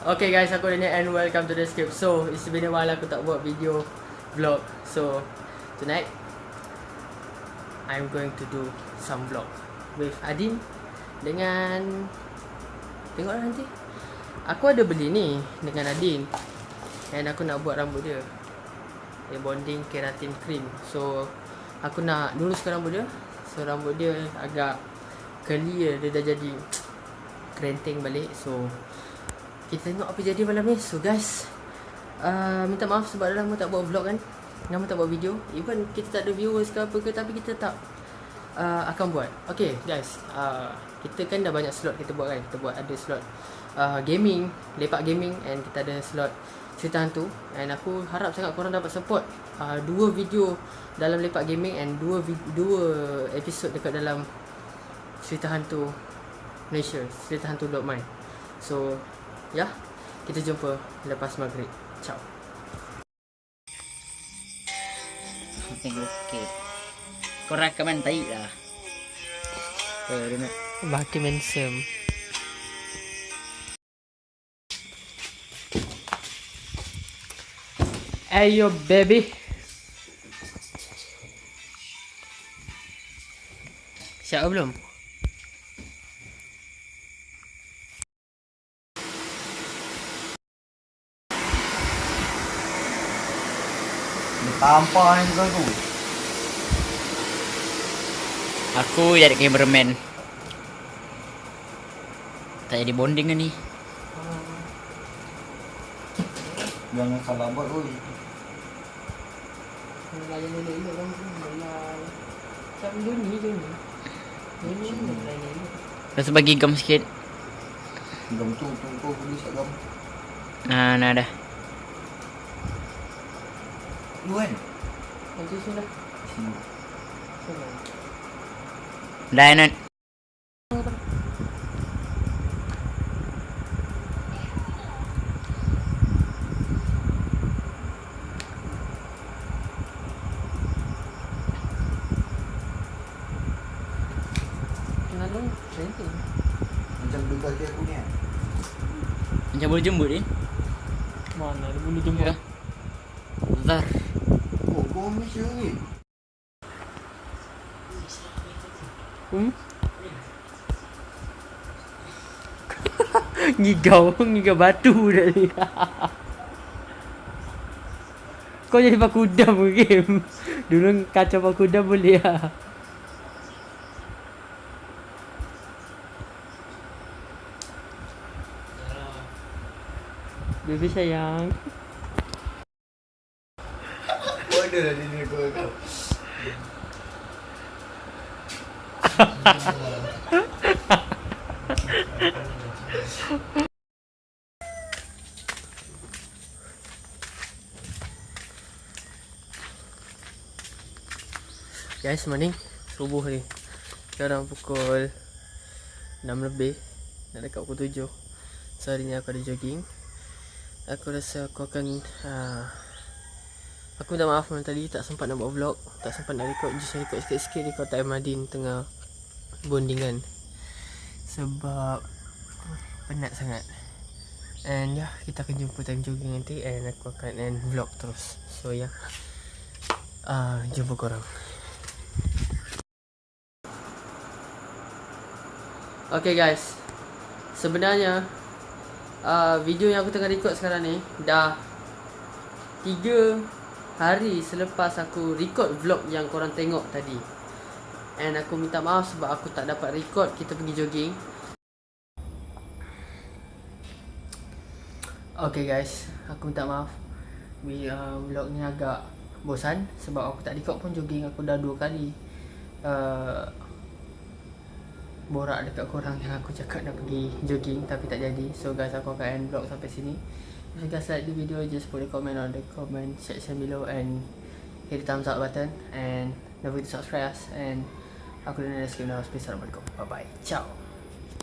Okay guys, aku Daniel and welcome to the script. So, it's been a while aku tak buat video vlog. So, tonight I'm going to do some vlog with Adin dengan tengoklah nanti. Aku ada beli ni dengan Adin. And aku nak buat rambut dia. Dia bonding keratin cream. So, aku nak luruskan rambut dia. So, rambut dia agak curly dia dah jadi krenting balik. So, kita tengok apa jadi malam ni. So guys uh, Minta maaf sebab dah lama tak buat vlog kan. Lama tak buat video. Even kita tak ada viewers ke apa ke Tapi kita tak uh, Akan buat. Okay guys uh, Kita kan dah banyak slot kita buat kan. Kita buat ada slot uh, Gaming Lepak gaming And kita ada slot Cerita hantu. And aku harap sangat korang dapat support uh, Dua video Dalam lepak gaming And dua dua episod dekat dalam Cerita hantu Malaysia Cerita hantu Mind So Ya, kita jumpa lepas maghrib. Ciao. Tengok okey. Kau rakaman tai lah. Eh, dia nak. Baki mensem. Ayo baby. Siap belum? Tampar ni kau tu. Aku jadi cameraman. Tak jadi bonding kan ni. Jangan salah buat oi. Layan elok-elok kan Layan Macam Joni ni layan elok Lepas bagi gam sikit. Gam tu tu kau beli sak gam. Nah, nah dah. Lu kan? Nanti sudah Sini. Sudah Dah nak. Kenal dong Nanti Macam beli kaki aku ni kan? Macam boleh jemput ni. Mana ada bulu jemput Ya. Zar. Kau ni. Hmm? Ngigau Ngigau batu dah ni Kau jadi pakudam ke game Dulu kacau pakudam boleh lah Baby sayang Ada lah dia kau kau. Guys, morning. Subuh ni. Sekarang pukul 6 lebih. Nak dekat pukul 7 So hari ni aku ada jogging. Aku rasa aku akan uh, Aku minta maaf malam tadi Tak sempat nak buat vlog Tak sempat nak record Just record sikit-sikit Record time Madin Tengah Bondingan. Sebab Penat sangat. And ya yeah, Kita akan jumpa time jogging nanti And aku akan end vlog terus. So ya. Yeah. uh, Jumpa korang. Okay guys. Sebenarnya uh, Video yang aku tengah record sekarang ni Dah 3 hari selepas aku record vlog yang korang tengok tadi. And aku minta maaf sebab aku tak dapat record kita pergi jogging. Okay guys. Aku minta maaf. Uh, Vlog ni agak bosan Sebab aku tak record pun jogging. Aku dah 2 kali uh, borak dekat korang yang aku cakap nak pergi jogging tapi tak jadi. So guys aku akan end vlog sampai sini if you guys like the video just put a comment on the comment section below and hit the thumbs up button and don't forget to subscribe us and aku dan Neskim dah Assalamualaikum bye bye ciao